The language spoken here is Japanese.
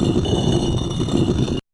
なるほど。